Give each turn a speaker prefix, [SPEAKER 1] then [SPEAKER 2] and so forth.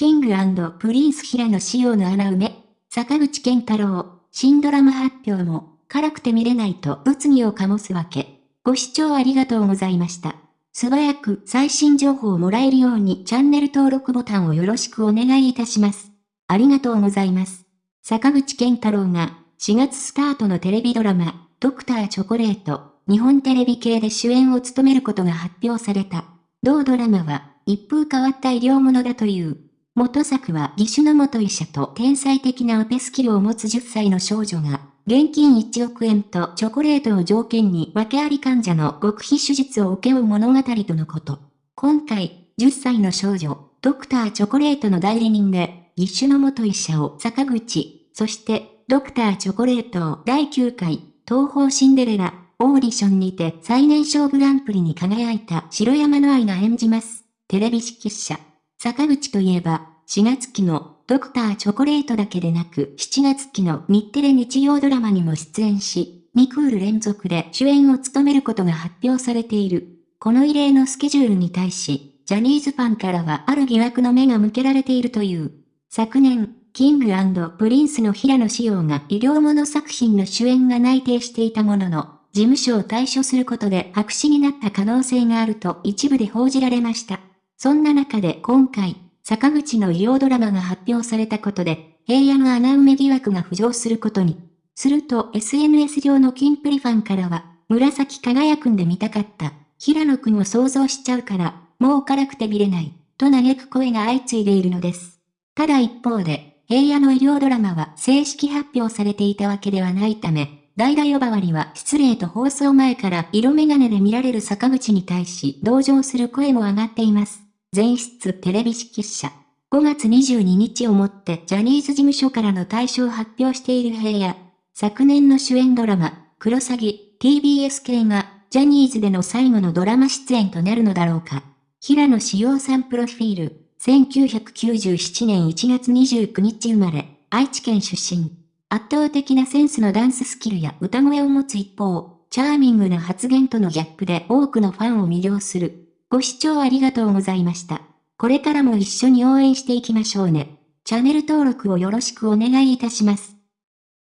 [SPEAKER 1] キングプリンス平野紫耀の穴埋め、坂口健太郎、新ドラマ発表も、辛くて見れないと物議を醸すわけ。ご視聴ありがとうございました。素早く最新情報をもらえるようにチャンネル登録ボタンをよろしくお願いいたします。ありがとうございます。坂口健太郎が4月スタートのテレビドラマ、ドクターチョコレート、日本テレビ系で主演を務めることが発表された。同ドラマは一風変わった医療ものだという。元作は義手の元医者と天才的なオペスキルを持つ10歳の少女が、現金1億円とチョコレートを条件に訳あり患者の極秘手術を請け負う物語とのこと。今回、10歳の少女、ドクターチョコレートの代理人で、義手の元医者を坂口、そしてドクターチョコレートを第9回、東方シンデレラ、オーディションにて最年少グランプリに輝いた白山乃愛が演じます。テレビ誌記者。坂口といえば、4月期のドクターチョコレートだけでなく7月期の日テレ日曜ドラマにも出演し、2クール連続で主演を務めることが発表されている。この異例のスケジュールに対し、ジャニーズファンからはある疑惑の目が向けられているという。昨年、キングプリンスの平野紫耀が医療物作品の主演が内定していたものの、事務所を退所することで白紙になった可能性があると一部で報じられました。そんな中で今回、坂口の医療ドラマが発表されたことで、平野の穴埋め疑惑が浮上することに。すると SNS 上のキンプリファンからは、紫輝くんで見たかった。平野くんを想像しちゃうから、もう辛くて見れない。と嘆く声が相次いでいるのです。ただ一方で、平野の医療ドラマは正式発表されていたわけではないため、代打呼ばわりは失礼と放送前から色眼鏡で見られる坂口に対し同情する声も上がっています。前室テレビ指揮者。5月22日をもってジャニーズ事務所からの対象を発表している平野。昨年の主演ドラマ、クロサギ、TBS 系が、ジャニーズでの最後のドラマ出演となるのだろうか。平野志陽さんプロフィール。1997年1月29日生まれ、愛知県出身。圧倒的なセンスのダンススキルや歌声を持つ一方、チャーミングな発言とのギャップで多くのファンを魅了する。ご視聴ありがとうございました。これからも一緒に応援していきましょうね。チャンネル登録をよろしくお願いいたします。